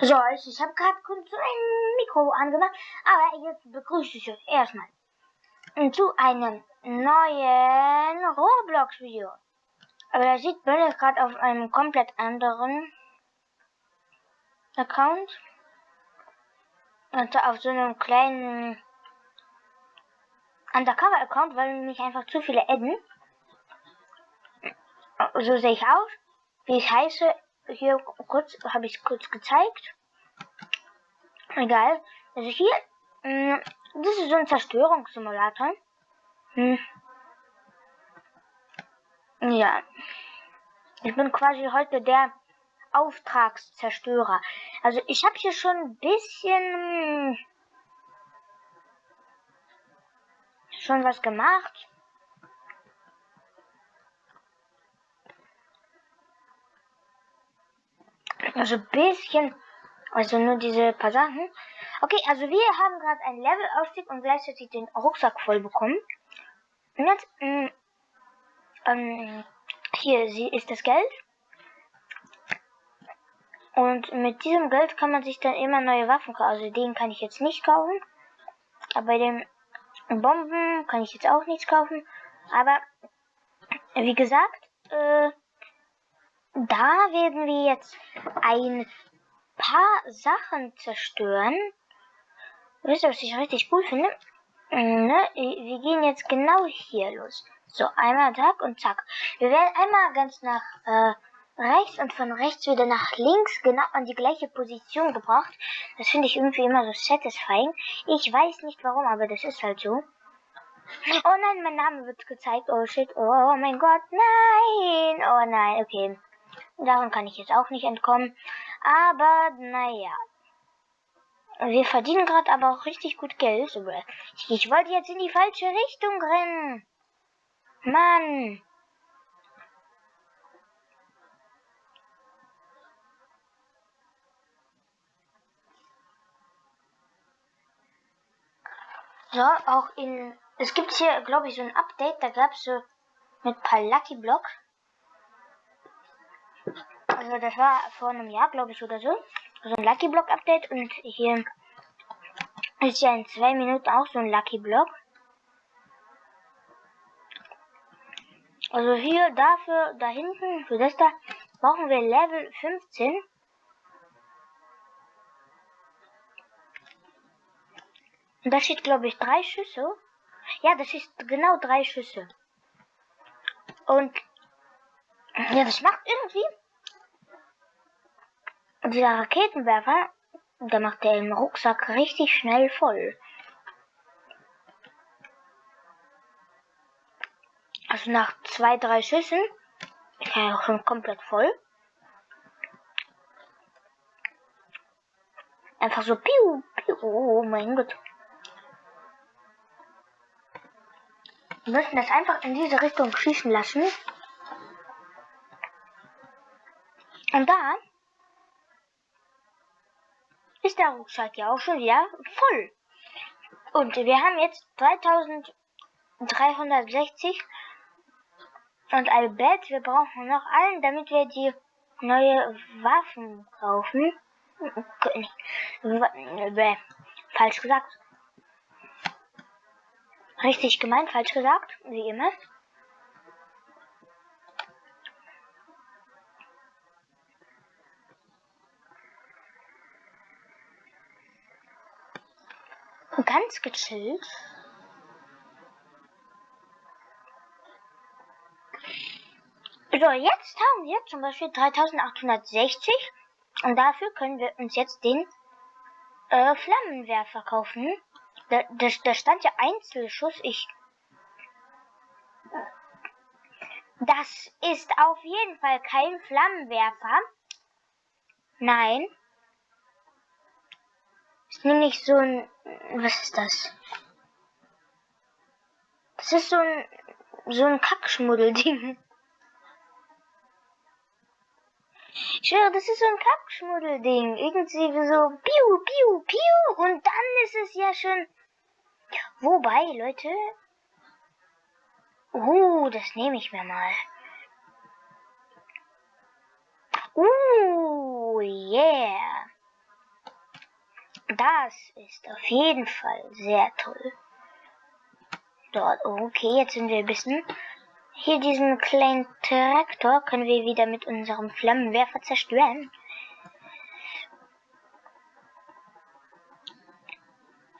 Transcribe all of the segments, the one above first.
So, also ich habe gerade kurz ein Mikro angemacht, aber jetzt begrüße ich euch erstmal zu einem neuen Roblox-Video. Aber da sieht man jetzt gerade auf einem komplett anderen Account. Und auf so einem kleinen Undercover-Account, weil mich einfach zu viele adden. So sehe ich aus. Wie ich heiße, hier kurz, habe ich kurz gezeigt. Egal. Also hier, mh, mm, das ist so ein Zerstörungssimulator. Hm. Ja. Ich bin quasi heute der Auftragszerstörer. Also ich habe hier schon ein bisschen schon was gemacht. Also ein bisschen. Also nur diese paar Sachen. Okay, also wir haben gerade einen Levelaufstieg und gleichzeitig den Rucksack voll bekommen. Und jetzt, mh, mm, ähm, hier sie ist das Geld. Und mit diesem Geld kann man sich dann immer neue Waffen kaufen. Also den kann ich jetzt nicht kaufen. Aber bei den Bomben kann ich jetzt auch nichts kaufen. Aber wie gesagt, äh, da werden wir jetzt ein paar Sachen zerstören. Wisst ihr, was ich richtig cool finde? Mm, ne? Wir gehen jetzt genau hier los. So, einmal zack und zack. Wir werden einmal ganz nach äh, rechts und von rechts wieder nach links genau an die gleiche Position gebracht. Das finde ich irgendwie immer so satisfying. Ich weiß nicht warum, aber das ist halt so. Oh nein, mein Name wird gezeigt. Oh shit. Oh mein Gott. Nein. Oh nein. Okay. Darum kann ich jetzt auch nicht entkommen. Aber naja. Wir verdienen gerade aber auch richtig gut Geld. Ich wollte jetzt in die falsche Richtung rennen. Mann. So, auch in. Es gibt hier, glaube ich, so ein Update. Da gab es so mit paar Lucky Block. Also das war vor einem Jahr, glaube ich, oder so. So ein Lucky Block Update und hier ist ja in zwei Minuten auch so ein Lucky Block. Also hier dafür, da hinten, für das da, brauchen wir Level 15. Und da steht, glaube ich, drei Schüsse. Ja, das ist genau drei Schüsse. Und ja, das macht irgendwie dieser Raketenwerfer, der macht den Rucksack richtig schnell voll. Also nach zwei, drei Schüssen ist er auch schon komplett voll. Einfach so piu, piu, oh mein Gott. Wir müssen das einfach in diese Richtung schießen lassen. Und dann ist der Rucksack ja auch schon wieder voll. Und wir haben jetzt 3360 und ein Bett. Wir brauchen noch einen, damit wir die neue Waffen kaufen. Falsch gesagt. Richtig gemeint, falsch gesagt, wie immer. Ganz gechillt. So, jetzt haben wir zum Beispiel 3860 und dafür können wir uns jetzt den äh, Flammenwerfer kaufen. Da, da, da stand ja Einzelschuss. Ich. Das ist auf jeden Fall kein Flammenwerfer. Nein. Ist nämlich so ein. Was ist das? Das ist so ein. So ein Kackschmuddelding. Ich schwöre, das ist so ein Kackschmuddelding. Irgendwie so piu, piu, piu. Und dann ist es ja schon. Wobei, Leute. Uh, das nehme ich mir mal. Uh, yeah. Das ist auf jeden Fall sehr toll. Dort, okay, jetzt sind wir ein bisschen. Hier diesen kleinen Traktor können wir wieder mit unserem Flammenwerfer zerstören.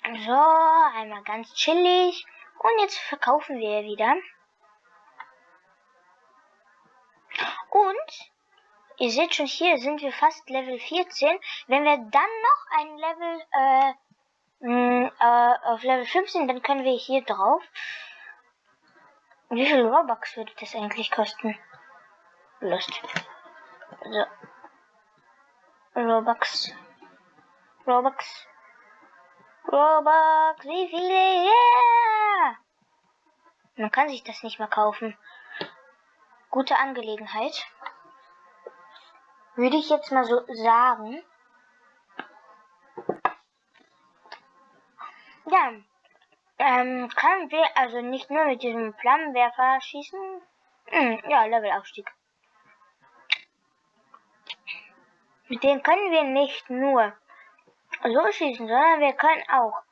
So, einmal ganz chillig. Und jetzt verkaufen wir wieder. Und ihr seht schon, hier sind wir fast Level 14. Wenn wir dann noch ein Level äh, mh, äh, auf Level 15, dann können wir hier drauf. Wie viel Robux würde das eigentlich kosten? Lust. So. Robux. Robux. Robux. Wie viele? Yeah! Man kann sich das nicht mehr kaufen. Gute Angelegenheit. Würde ich jetzt mal so sagen. Ja, ähm, können wir also nicht nur mit diesem Flammenwerfer schießen? Hm, ja, Levelaufstieg. Mit dem können wir nicht nur so schießen, sondern wir können auch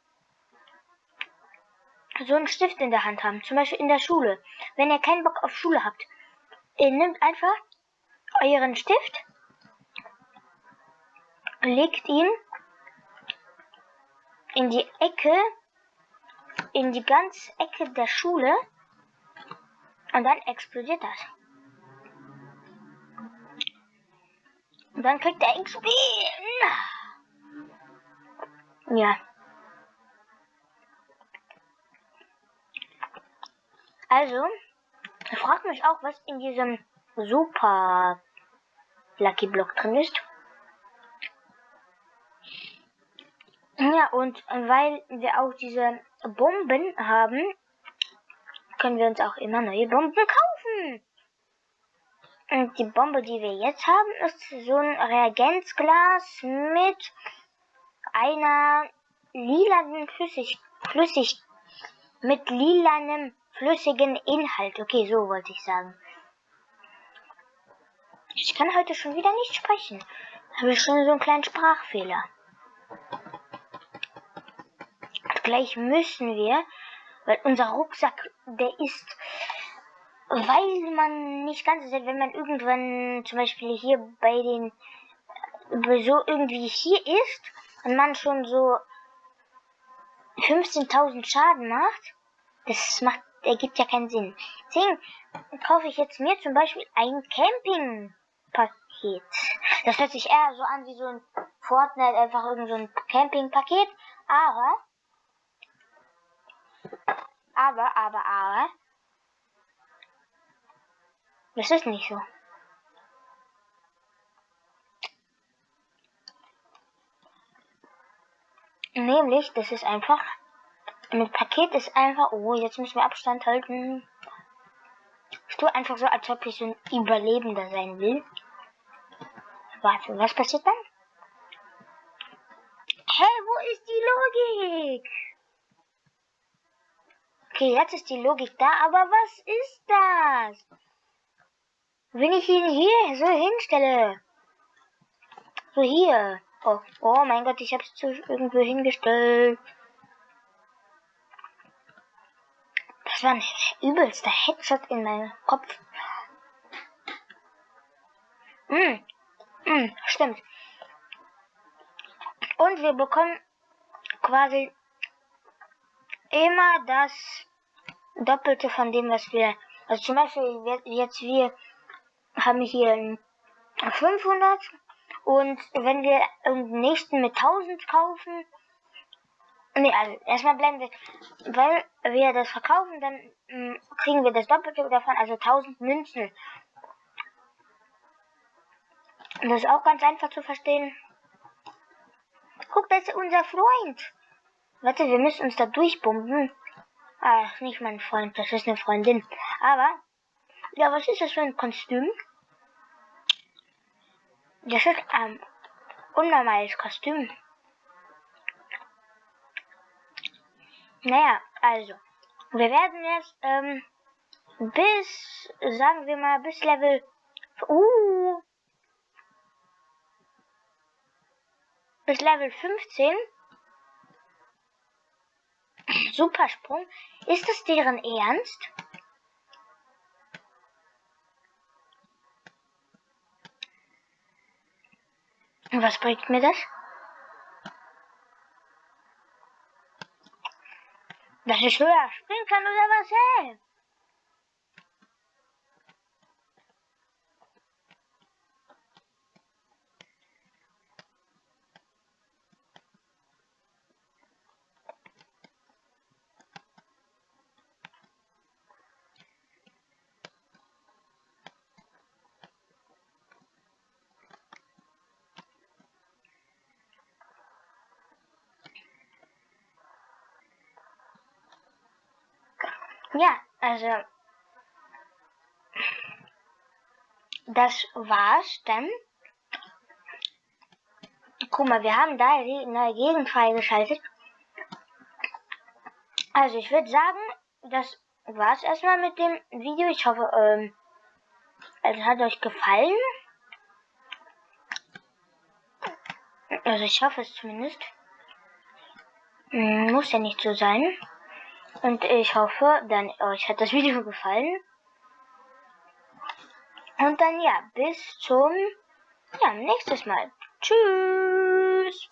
so einen Stift in der Hand haben. Zum Beispiel in der Schule. Wenn ihr keinen Bock auf Schule habt, ihr nehmt einfach euren Stift, legt ihn in die Ecke in die ganze Ecke der Schule und dann explodiert das. Und dann kriegt er XP. Ja. Also, ich frage mich auch, was in diesem Super Lucky Block drin ist. Ja, und weil wir auch diese Bomben haben, können wir uns auch immer neue Bomben kaufen. Und die Bombe, die wir jetzt haben, ist so ein Reagenzglas mit einer lilanen Flüssig, Flüssig, mit lilanem flüssigen Inhalt. Okay, so wollte ich sagen. Ich kann heute schon wieder nicht sprechen. Habe ich schon so einen kleinen Sprachfehler gleich müssen wir, weil unser Rucksack, der ist, weil man nicht ganz sieht, wenn man irgendwann zum Beispiel hier bei den, so irgendwie hier ist und man schon so 15.000 Schaden macht, das macht, ergibt ja keinen Sinn. Deswegen kaufe ich jetzt mir zum Beispiel ein Campingpaket. Das hört sich eher so an wie so ein Fortnite, einfach irgend so ein Campingpaket, aber aber, aber, aber. Das ist nicht so. Nämlich, das ist einfach. Mit Paket ist einfach. Oh, jetzt müssen wir Abstand halten. Ich tue einfach so, als ob ich so ein Überlebender sein will. Warte, was passiert dann? Hey, wo ist die Logik? Okay, jetzt ist die Logik da, aber was ist das? Wenn ich ihn hier so hinstelle. So hier. Oh, oh mein Gott, ich habe es irgendwo hingestellt. Das war ein übelster Headshot in meinem Kopf. Hm, hm, stimmt. Und wir bekommen quasi immer das Doppelte von dem, was wir, also zum Beispiel jetzt wir haben hier 500 und wenn wir den nächsten mit 1000 kaufen, nee, also erstmal bleiben wir, weil wir das verkaufen, dann mh, hm, kriegen wir das Doppelte davon, also 1000 Münzen. Und das ist auch ganz einfach zu verstehen. Guck, das ist unser Freund. Warte, wir müssen uns da durchbomben. Ach, nicht mein Freund, das ist eine Freundin. Aber, ja, was ist das für ein Kostüm? Das ist ein unnormales Kostüm. Naja, also, wir werden jetzt, ähm, bis, sagen wir mal, bis Level, uh, bis Level 15 Supersprung. Ist das deren Ernst? Was bringt mir das? Dass ich höher springen kann oder was? Hey? Ja, also das war's dann. Guck mal, wir haben da die neue Gegend freigeschaltet. Also ich würde sagen, das war's erstmal mit dem Video. Ich hoffe, ähm, es hat euch gefallen. Also ich hoffe es zumindest. Muss ja nicht so sein. Und ich hoffe, dann euch hat das Video gefallen. Und dann ja, bis zum ja, nächstes Mal. Tschüss.